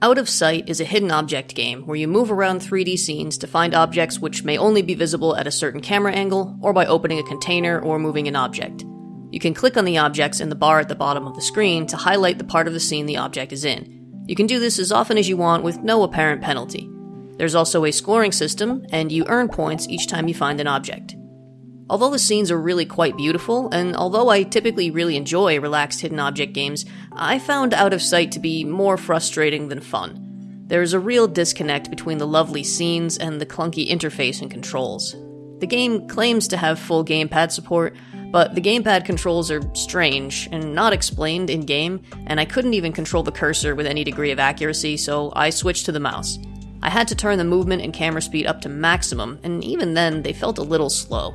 Out of Sight is a hidden object game where you move around 3D scenes to find objects which may only be visible at a certain camera angle or by opening a container or moving an object. You can click on the objects in the bar at the bottom of the screen to highlight the part of the scene the object is in. You can do this as often as you want with no apparent penalty. There's also a scoring system, and you earn points each time you find an object. Although the scenes are really quite beautiful, and although I typically really enjoy relaxed hidden object games, I found Out of Sight to be more frustrating than fun. There is a real disconnect between the lovely scenes and the clunky interface and controls. The game claims to have full gamepad support, but the gamepad controls are strange and not explained in game, and I couldn't even control the cursor with any degree of accuracy, so I switched to the mouse. I had to turn the movement and camera speed up to maximum, and even then, they felt a little slow.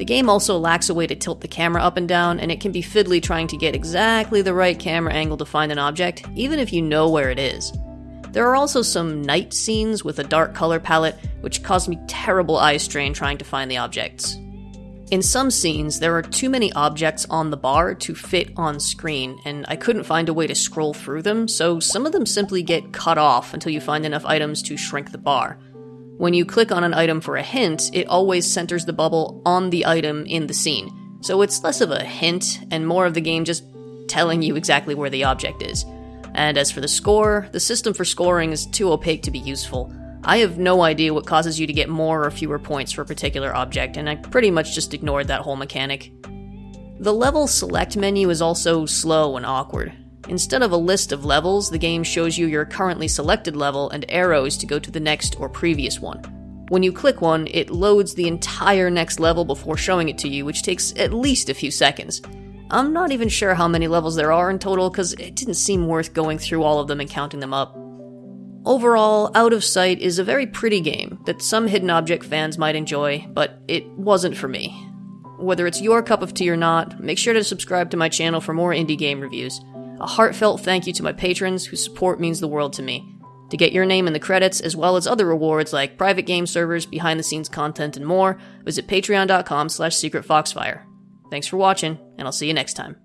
The game also lacks a way to tilt the camera up and down, and it can be fiddly trying to get exactly the right camera angle to find an object, even if you know where it is. There are also some night scenes with a dark color palette, which caused me terrible eye strain trying to find the objects. In some scenes, there are too many objects on the bar to fit on screen, and I couldn't find a way to scroll through them, so some of them simply get cut off until you find enough items to shrink the bar. When you click on an item for a hint, it always centers the bubble on the item in the scene. So it's less of a hint and more of the game just telling you exactly where the object is. And as for the score, the system for scoring is too opaque to be useful. I have no idea what causes you to get more or fewer points for a particular object, and I pretty much just ignored that whole mechanic. The level select menu is also slow and awkward. Instead of a list of levels, the game shows you your currently selected level and arrows to go to the next or previous one. When you click one, it loads the entire next level before showing it to you, which takes at least a few seconds. I'm not even sure how many levels there are in total, because it didn't seem worth going through all of them and counting them up. Overall, Out of Sight is a very pretty game that some hidden object fans might enjoy, but it wasn't for me. Whether it's your cup of tea or not, make sure to subscribe to my channel for more indie game reviews. A heartfelt thank you to my patrons whose support means the world to me. To get your name in the credits, as well as other rewards like private game servers, behind-the-scenes content, and more, visit patreon.com slash secretfoxfire. Thanks for watching, and I'll see you next time.